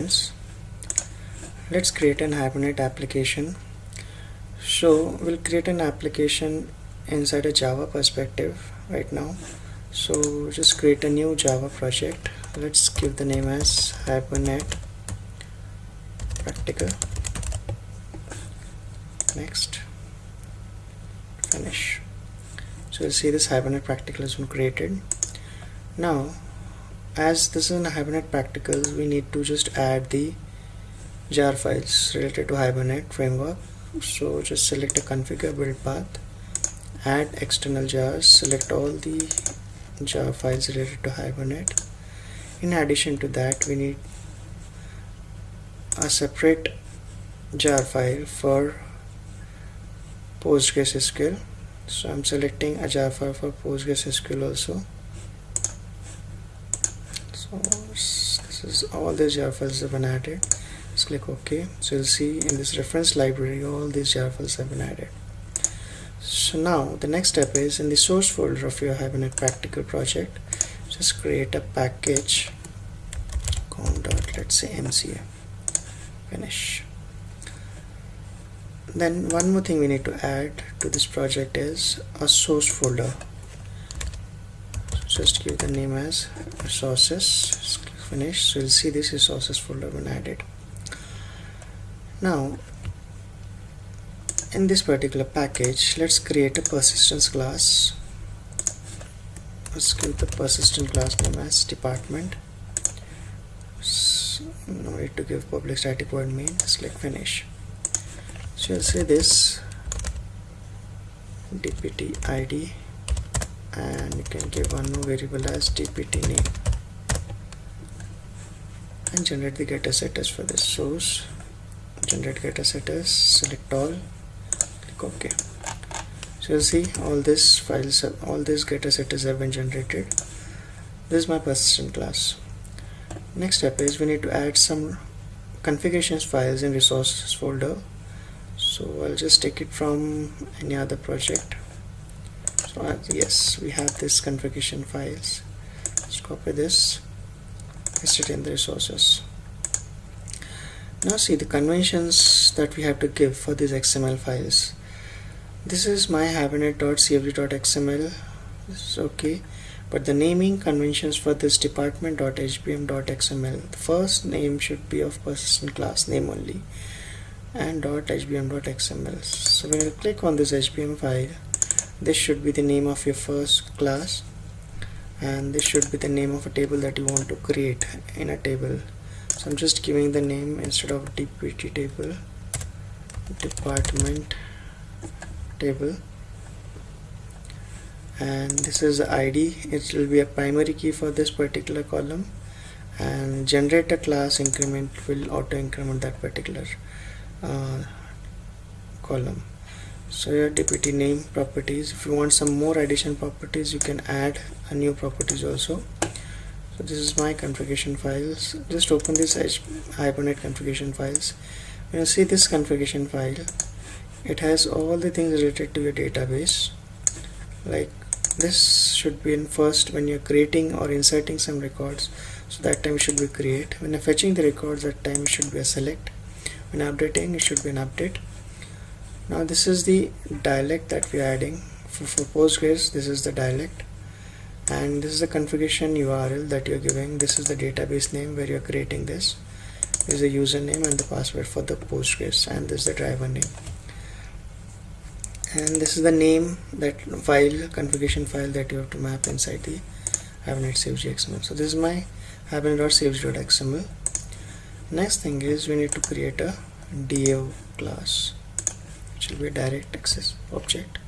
let's create an hibernate application. So we'll create an application inside a java perspective right now. So just create a new java project. Let's give the name as hibernate practical. Next. Finish. So you'll see this hibernate practical has been created. Now as this is a hibernate practical we need to just add the jar files related to hibernate framework. So just select a configure build path add external jars select all the jar files related to hibernate. In addition to that we need a separate jar file for PostgreSQL so I'm selecting a jar file for PostgreSQL also this is all the jar files have been added. Just click ok. So you'll see in this reference library all these jar files have been added. So now the next step is in the source folder of your hibernate practical project just create a package com dot let's say mca finish. Then one more thing we need to add to this project is a source folder just give the name as resources. Finish. So you'll see this resources folder when added. Now in this particular package let's create a persistence class. Let's give the persistent class name as department. So, no need to give public static void main. Click finish. So you'll see this dpt id and you can give one more variable as dpt name. And generate the getter setters for this source. Generate getter setters select all click ok. So you'll see all these files all these getter setters have been generated. This is my persistent class. Next step is we need to add some configurations files in resources folder. So I'll just take it from any other project so yes we have this configuration files. Let's copy this. Paste it in the resources. Now see the conventions that we have to give for these XML files. This is my hibernate.cfg.xml this is okay. But the naming conventions for this department.hbm.xml the first name should be of persistent class name only. And .hbm.xml so when you click on this hbm file this should be the name of your first class and this should be the name of a table that you want to create in a table. So I'm just giving the name instead of dpt table department table. And this is the ID it will be a primary key for this particular column. And generate a class increment will auto increment that particular uh, column so your dpt name properties. If you want some more addition properties you can add a new properties also. So this is my configuration files. Just open this hibernate configuration files. When you see this configuration file it has all the things related to your database. Like this should be in first when you're creating or inserting some records. So that time should be create. When you're fetching the records that time should be a select. When updating it should be an update now this is the dialect that we are adding. For, for Postgres this is the dialect. And this is the configuration URL that you're giving. This is the database name where you're creating this, is the username and the password for the Postgres and this is the driver name. And this is the name that file configuration file that you have to map inside the Hibernate CFG so this is my hibernate.cfg.xml next thing is we need to create a DAO class will be direct access object.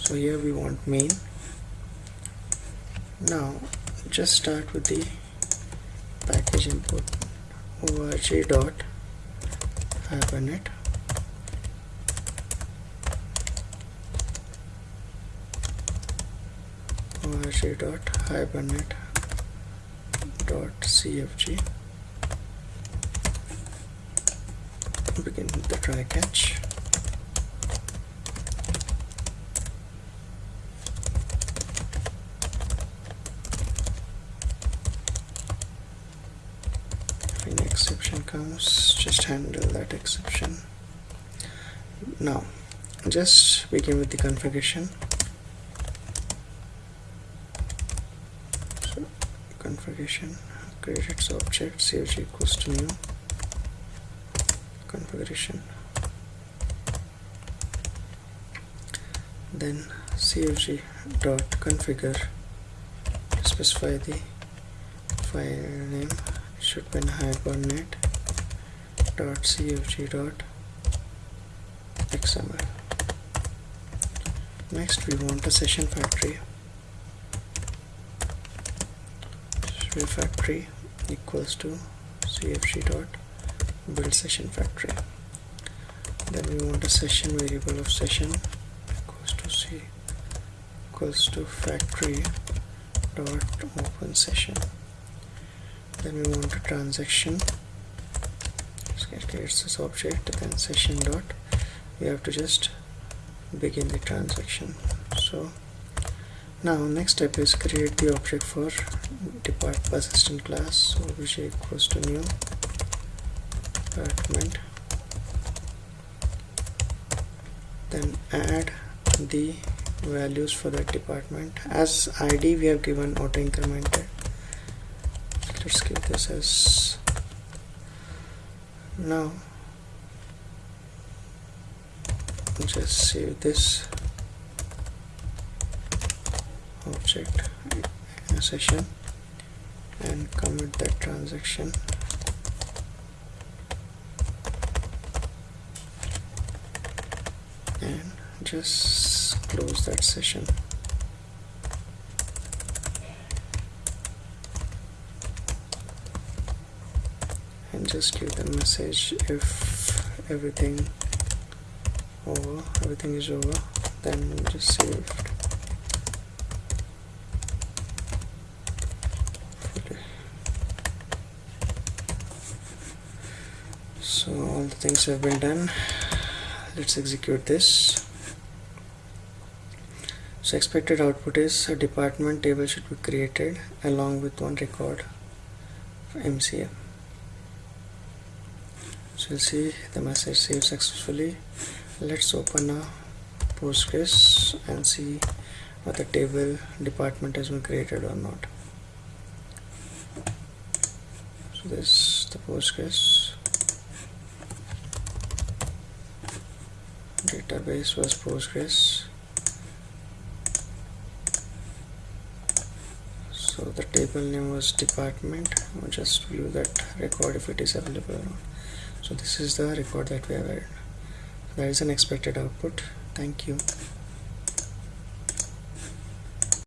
So here we want main. Now just start with the package import org dot hibernate. Org dot hibernate dot cfg begin with the try catch. When exception comes, just handle that exception. Now, just begin with the configuration. So, configuration, create its object, cfg equals to new configuration. Then cfg dot configure specify the file name it should be in hibernate dot cfg dot xml next we want a session factory. Factory equals to cfg dot build session factory. Then we want a session variable of session equals to c equals to factory dot open session. Then we want a transaction. It this object then session dot. We have to just begin the transaction. So now next step is create the object for depart persistent class so obj equals to new department. Then add the values for that department. As id we have given auto incremented. Let's give this as now. Just save this object session and commit that transaction and just close that session. And just give the message if everything over everything is over then just save so all the things have been done. Let's execute this so expected output is a department table should be created along with one record for MCM so you'll see the message saved successfully. Let's open a Postgres and see whether table department has been created or not. So this is the Postgres database was Postgres so the table name was department. We'll just view that record if it is available so this is the record that we have added. That is an expected output. Thank you